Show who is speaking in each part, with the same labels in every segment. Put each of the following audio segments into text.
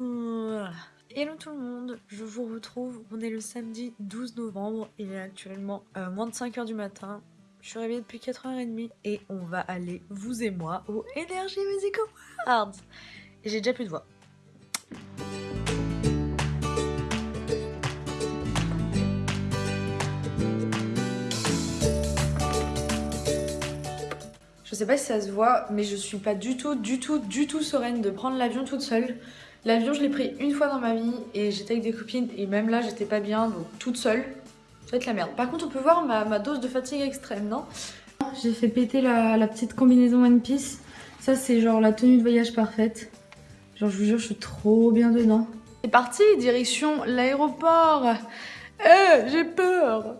Speaker 1: Hello tout le monde, je vous retrouve, on est le samedi 12 novembre, il est actuellement euh, moins de 5h du matin, je suis réveillée depuis 4h30 et on va aller, vous et moi, au Energy Music Awards Et j'ai déjà plus de voix. Je sais pas si ça se voit, mais je suis pas du tout, du tout, du tout sereine de prendre l'avion toute seule. L'avion, je l'ai pris une fois dans ma vie et j'étais avec des copines et même là, j'étais pas bien, donc toute seule. Ça va être la merde. Par contre, on peut voir ma, dose de fatigue extrême, non? J'ai fait péter la, petite combinaison One Piece. Ça, c'est genre la tenue de voyage parfaite. Genre, je vous jure, je suis trop bien dedans. C'est parti, direction l'aéroport. Eh, j'ai peur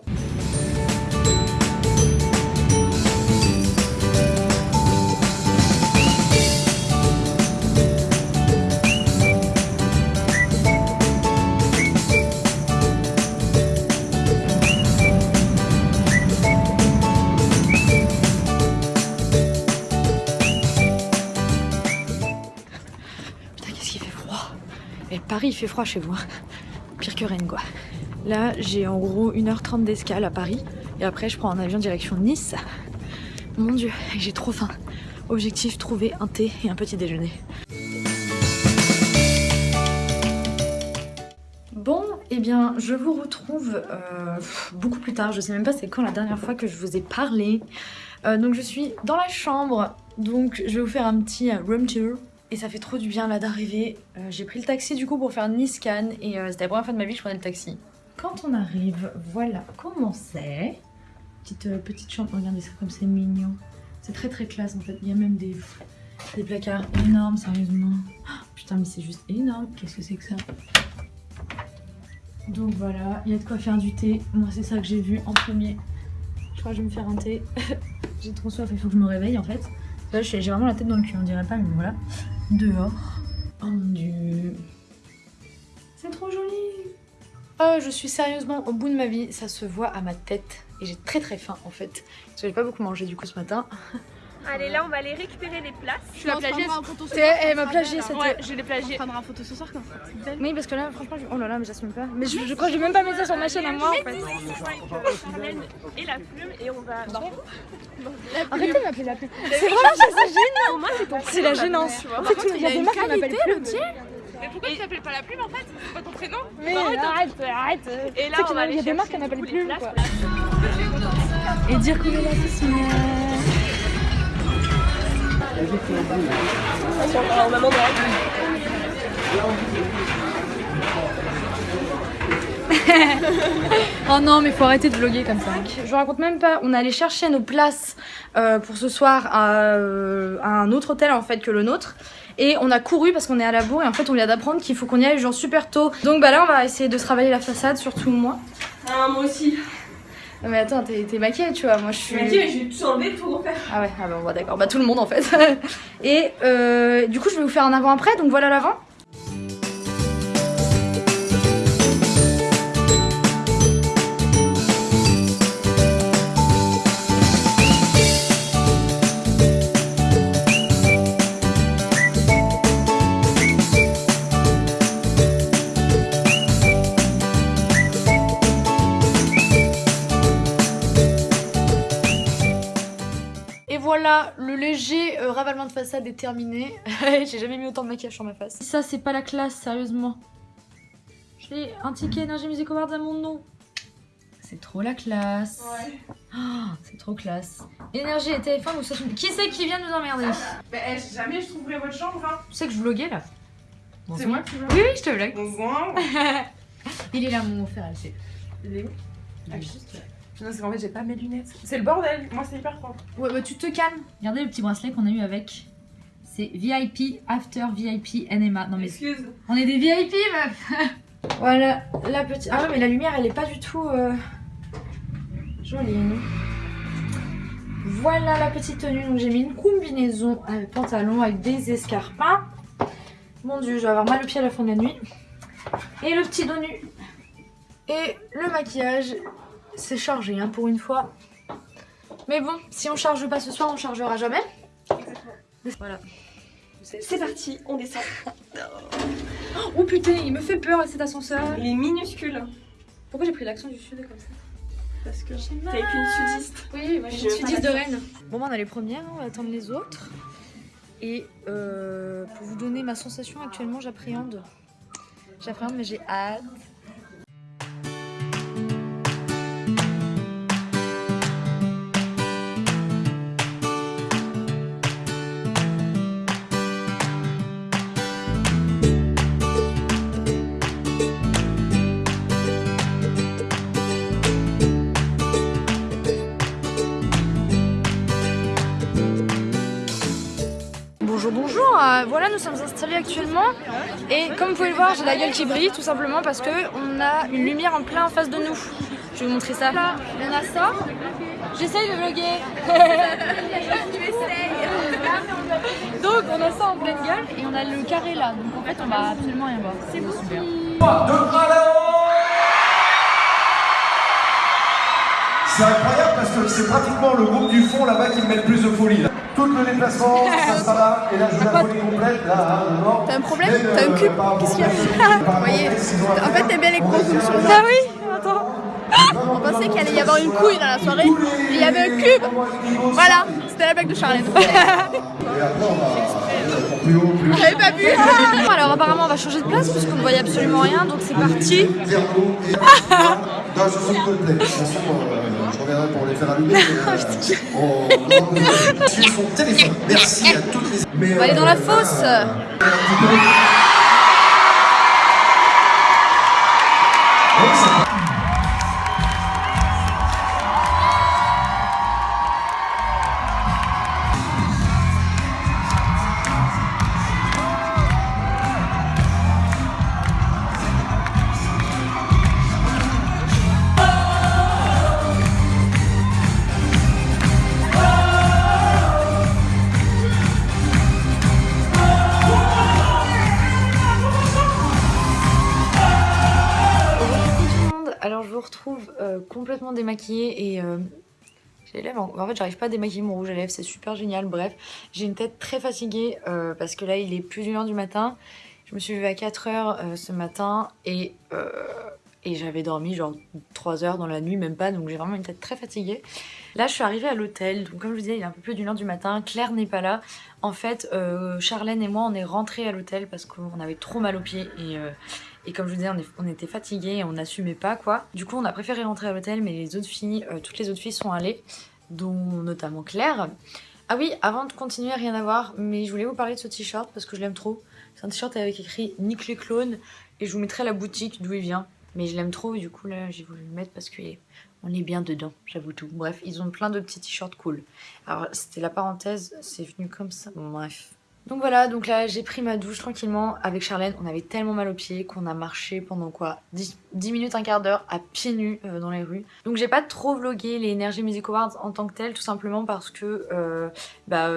Speaker 1: Paris, il fait froid chez vous. Hein. Pire que Rennes, quoi. Là, j'ai en gros 1h30 d'escale à Paris. Et après, je prends un avion direction Nice. Mon dieu, j'ai trop faim. Objectif, trouver un thé et un petit déjeuner. Bon, eh bien, je vous retrouve euh, beaucoup plus tard. Je sais même pas c'est quand la dernière fois que je vous ai parlé. Euh, donc, je suis dans la chambre. Donc, je vais vous faire un petit euh, room tour. Et ça fait trop du bien là d'arriver. Euh, j'ai pris le taxi du coup pour faire Nice-Cannes et euh, c'était la première fois de ma vie que je prenais le taxi. Quand on arrive, voilà comment c'est? Petite, euh, petite chambre, regardez ça comme c'est mignon. C'est très très classe en fait. Il y a même des, des placards énormes, sérieusement. Oh, putain mais c'est juste énorme. Qu'est-ce que c'est que ça? Donc voilà, il y a de quoi faire du thé. Moi c'est ça que j'ai vu en premier. Je crois que je vais me faire un thé. j'ai trop soif, il faut que je me réveille en fait. J'ai vraiment la tête dans le cul, on dirait pas mais voilà dehors. Oh mon dieu. C'est trop joli. Oh, je suis sérieusement au bout de ma vie. Ça se voit à ma tête. Et j'ai très très faim en fait. Parce que j'ai pas beaucoup mangé du coup ce matin.
Speaker 2: Allez, là, on va aller récupérer les places.
Speaker 1: Je suis la plagiaise. Elle m'a plagié cette.
Speaker 2: Ouais, je l'ai plagié.
Speaker 3: On prendra un photo ce soir comme ça.
Speaker 1: Oui, parce que là, franchement, je... oh là là, mais j'assume pas. Mais je, crois que je vais même pas mettre ça sur ma chaîne à moi en fait.
Speaker 2: Et la plume, et on va.
Speaker 1: Arrêtez de m'appeler la plume. C'est vraiment, gênant. C'est la gênance. En fait, il y a des marques qui m'appellent plume.
Speaker 2: Mais pourquoi tu t'appelles pas la plume en fait C'est pas ton prénom
Speaker 1: Mais arrête, arrête
Speaker 2: Et là, on va Il y a des marques qui m'appellent plume quoi.
Speaker 1: Et dire qu'on est là ce soir. oh non mais faut arrêter de vlogger comme ça. Je vous raconte même pas, on est allé chercher nos places euh, pour ce soir euh, à, un autre hôtel en fait que le nôtre. Et on a couru parce qu'on est à la bourre et en fait on vient d'apprendre qu'il faut qu'on y aille genre super tôt. Donc bah là on va essayer de travailler la façade, surtout moi.
Speaker 2: Ah moi aussi.
Speaker 1: mais attends, t'es maquillée, tu vois. Moi, je suis.
Speaker 2: Maquillée, j'ai tout enlevé, tout refaire.
Speaker 1: Ah ouais, ah bah, d'accord. Bah, tout le monde en fait. Et euh, du coup, je vais vous faire un avant-après. Donc voilà l'avant. Voilà, le léger euh, ravalement de façade est terminé. J'ai jamais mis autant de maquillage sur ma face. Ça, c'est pas la classe, sérieusement. J'ai un ticket Energy Music Awards à mon nom. C'est trop la classe. Ouais. Oh, c'est trop classe. Énergie et téléphone ou ça Qui c'est qui vient nous emmerder
Speaker 2: Bah, eh, jamais je trouverai votre chambre. Hein.
Speaker 1: Tu sais que je vloguais là
Speaker 2: C'est moi qui vlog
Speaker 1: Oui, oui, je te vlog.
Speaker 2: Bonsoir.
Speaker 1: Il est là, mon frère,
Speaker 2: Il est où? Ah, juste là. Non, c'est qu'en fait, j'ai pas mes lunettes. C'est le bordel. Moi, c'est hyper froid.
Speaker 1: Ouais, bah, tu te calmes. Regardez le petit bracelet qu'on a eu avec. C'est VIP, After VIP, NMA. Non, mais.
Speaker 2: Excuse.
Speaker 1: On est des VIP, meuf Voilà, la petite. Ah, mais la lumière, elle est pas du tout. Euh... Jolie. Voilà la petite tenue. Donc, j'ai mis une combinaison avec pantalon avec des escarpins. Mon dieu, je vais avoir mal au pied à la fin de la nuit. Et le petit dos nu. Et le maquillage c'est chargé hein, pour une fois. Mais bon, si on charge pas ce soir, on chargera jamais.
Speaker 2: Exactement.
Speaker 1: Voilà.
Speaker 2: C'est parti, on descend.
Speaker 1: Oh putain, il me fait peur cet ascenseur.
Speaker 3: Il est minuscule.
Speaker 1: Pourquoi j'ai pris l'accent du sud comme ça
Speaker 3: Parce que t'es avec une sudiste.
Speaker 1: Oui, moi je suis
Speaker 3: veux
Speaker 1: 10
Speaker 3: pas
Speaker 1: de Rennes. Bon, bah, on a les premières, on va attendre les autres. Et euh, pour vous donner ma sensation actuellement, j'appréhende. J'appréhende, mais j'ai hâte. Euh, voilà, nous sommes installés actuellement. Et comme vous pouvez le voir, j'ai la gueule qui brille tout simplement parce que on a une lumière en plein en face de nous. Je vais vous montrer ça. Là, on a ça. J'essaye de vlogger. Donc, on a ça en pleine gueule et on a le carré là. Donc, en fait, on va absolument rien voir. C'est super.
Speaker 4: C'est incroyable parce que c'est pratiquement le groupe du fond là-bas qui me met le plus de folie. Là. Tout le déplacement, ça sera là, et là je veux la folie complète, là, hein.
Speaker 5: T'as un problème T'as un
Speaker 4: euh,
Speaker 5: cul Qu'est-ce qu'il y a Vous voyez En fait, t'aimes bien les le
Speaker 1: Ah oui, attends.
Speaker 5: On pensait qu'il allait y avoir une couille dans la soirée, et il y avait un cube Voilà, c'était la blague de Charlène.
Speaker 4: Plus haut, plus haut.
Speaker 5: J'avais pas vu
Speaker 1: Alors, apparemment, on va changer de place parce qu'on ne voyait absolument rien. Donc, c'est parti.
Speaker 4: Non, je suis complet. De toute façon, euh, je reviendrai pour les faire allumer. euh, sur son téléphone. Merci à toutes les.
Speaker 1: On va aller dans la fosse. Alors je vous retrouve euh, complètement démaquillée et euh, j'ai les lèvres. En... fait, j'arrive pas à démaquiller mon rouge à lèvres, c'est super génial. Bref, j'ai une tête très fatiguée euh, parce que là il est plus d'une heure du matin. Je me suis levée à 4 heures ce matin et, et j'avais dormi genre 3 heures dans la nuit, même pas, donc j'ai vraiment une tête très fatiguée. Là, je suis arrivée à l'hôtel, donc comme je vous disais, il est un peu plus d'une heure du matin. Claire n'est pas là. En fait, Charlène et moi, on est rentrés à l'hôtel parce qu'on avait trop mal aux pieds et. Et comme je vous disais, on, était fatigués on n'assumait pas quoi. Du coup, on a préféré rentrer à l'hôtel, mais les autres filles, euh, toutes les autres filles sont allées, dont notamment Claire. Ah oui, avant de continuer, rien à voir, mais je voulais vous parler de ce t-shirt parce que je l'aime trop. C'est un t-shirt avec écrit Nick les clones et je vous mettrai la boutique d'où il vient. Mais je l'aime trop, du coup là j'ai voulu le mettre parce qu'on est bien dedans, j'avoue tout. Bref, ils ont plein de petits t-shirts cool. Alors c'était la parenthèse, c'est venu comme ça. Bref. Donc voilà, donc là j'ai pris ma douche tranquillement avec Charlène. On avait tellement mal aux pieds qu'on a marché pendant quoi 10, 10 minutes, un quart d'heure à pieds nus euh, dans les rues. Donc j'ai pas trop vlogué les Energy Music Awards en tant que tel, tout simplement parce que euh, bah,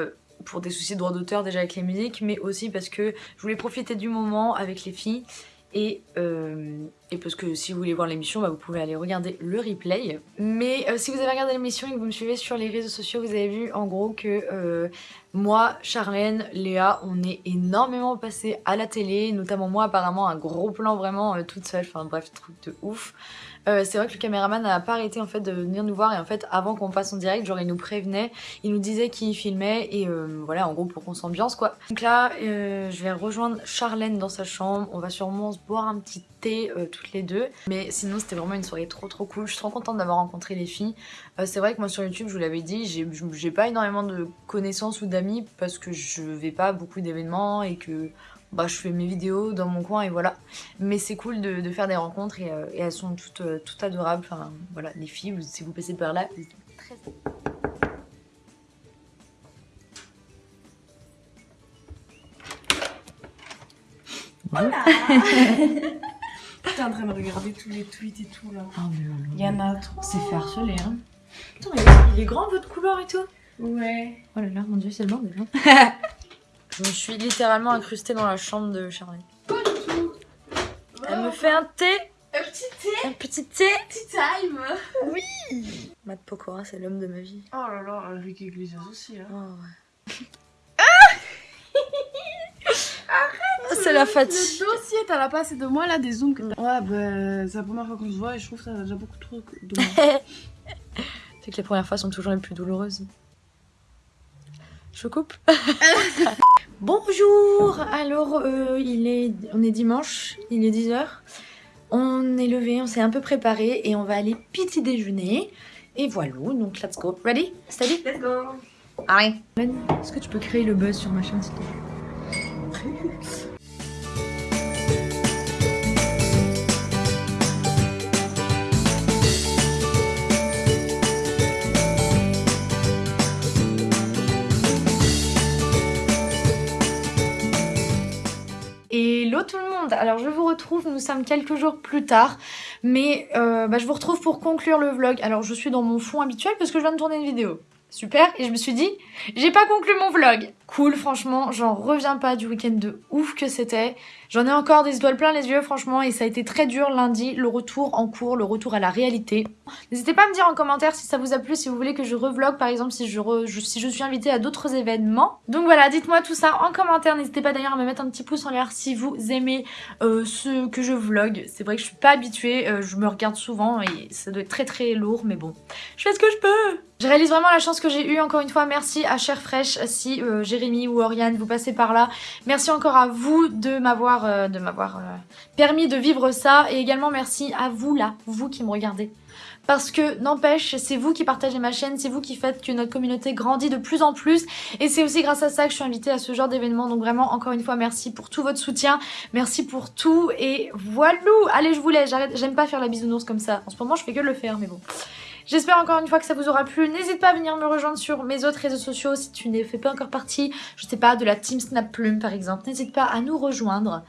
Speaker 1: pour des soucis de droit d'auteur déjà avec les musiques, mais aussi parce que je voulais profiter du moment avec les filles. Et, euh, et parce que si vous voulez voir l'émission, bah, vous pouvez aller regarder le replay. Mais euh, si vous avez regardé l'émission et que vous me suivez sur les réseaux sociaux, vous avez vu en gros que euh, moi, Charlène, Léa, on est énormément passé à la télé, notamment moi apparemment un gros plan vraiment toute seule, enfin bref, truc de ouf. Euh, c'est vrai que le caméraman n'a pas arrêté en fait de venir nous voir et en fait avant qu'on passe en direct, genre il nous prévenait, il nous disait qu'il filmait et euh, voilà en gros pour qu'on s'ambiance quoi. Donc là, euh, je vais rejoindre Charlène dans sa chambre, on va sûrement se boire un petit thé toutes les deux. Mais sinon c'était vraiment une soirée trop trop cool, je suis trop contente d'avoir rencontré les filles. C'est vrai que moi sur YouTube, je vous l'avais dit, j'ai pas énormément de connaissances ou d'amis parce que je vais pas à beaucoup d'événements et que bah, je fais mes vidéos dans mon coin et voilà. Mais c'est cool de, de faire des rencontres et, euh, et elles sont toutes, euh, toutes adorables. Enfin voilà, les filles, vous- si vous passez par là, vous êtes très
Speaker 3: T'es en train de regarder tous les tweets et tout là.
Speaker 1: Ah mais
Speaker 3: Il y en a trop.
Speaker 1: C'est fait harceler hein. Attends, il est, il est grand votre couleur et tout?
Speaker 3: Ouais.
Speaker 1: Oh là là, mon dieu, c'est le bordel. hein. Je me suis littéralement incrustée dans la chambre de Charlie. Elle me fait un thé,
Speaker 5: Un petit thé,
Speaker 1: un petit thé.
Speaker 5: petit time
Speaker 1: Matt Pokora, c'est l'homme de ma vie.
Speaker 3: Oh là là, Enrique Iglesias aussi. Hein.
Speaker 1: Oh, ouais. Ah C'est la fatigue.
Speaker 5: Le dossier t'as la pas assez de moi là, des zooms que.
Speaker 3: Ouais, bah, c'est la première fois qu'on se voit et je trouve que ça a déjà beaucoup trop de
Speaker 1: C'est que les premières fois sont toujours les plus douloureuses. Je coupe. Bonjour Alors, euh, il est, on est dimanche, il est 10h. On est levé, on s'est un peu préparé et on va aller petit déjeuner. Et voilà, donc let's go. Ready? Steady?
Speaker 2: Let's go.
Speaker 1: Allez. Est-ce que tu peux créer le buzz sur ma chaîne s'il te plaît? Hello tout le monde Alors je vous retrouve, nous sommes quelques jours plus tard, mais euh, bah, je vous retrouve pour conclure le vlog. Alors je suis dans mon fond habituel parce que je viens de tourner une vidéo. Super, et je me suis dit, j'ai pas conclu mon vlog. Cool, franchement, j'en reviens pas du week-end de ouf que c'était. J'en ai encore des étoiles plein les yeux, franchement, et ça a été très dur lundi, le retour en cours, le retour à la réalité. N'hésitez pas à me dire en commentaire si ça vous a plu, si vous voulez que je revlog, par exemple, si je, si je suis invitée à d'autres événements. Donc voilà, dites-moi tout ça en commentaire. N'hésitez pas d'ailleurs à me mettre un petit pouce en l'air si vous aimez euh, ce que je vlog. C'est vrai que je suis pas habituée, euh, je me regarde souvent et ça doit être très très lourd, mais bon, je fais ce que je peux. Je réalise vraiment la chance que j'ai eue, encore une fois, merci à Cher si euh, Jérémy ou Oriane vous passez par là. Merci encore à vous de m'avoir euh, euh, permis de vivre ça et également merci à vous là, vous qui me regardez. Parce que n'empêche, c'est vous qui partagez ma chaîne, c'est vous qui faites que notre communauté grandit de plus en plus et c'est aussi grâce à ça que je suis invitée à ce genre d'événement. Donc vraiment, encore une fois, merci pour tout votre soutien, merci pour tout et voilà. Allez, je vous laisse, j'aime pas faire la bisounours comme ça. En ce moment, je fais que le faire, mais bon. J'espère encore une fois que ça vous aura plu. N'hésite pas à venir me rejoindre sur mes autres réseaux sociaux si tu n'es fais pas encore partie, je sais pas, de la team Snap Plume par exemple. N'hésite pas à nous rejoindre.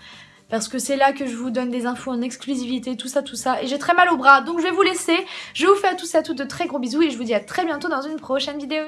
Speaker 1: Parce que c'est là que je vous donne des infos en exclusivité, tout ça, tout ça. Et j'ai très mal au bras, donc je vais vous laisser. Je vous fais à tous et à toutes de très gros bisous et je vous dis à très bientôt dans une prochaine vidéo.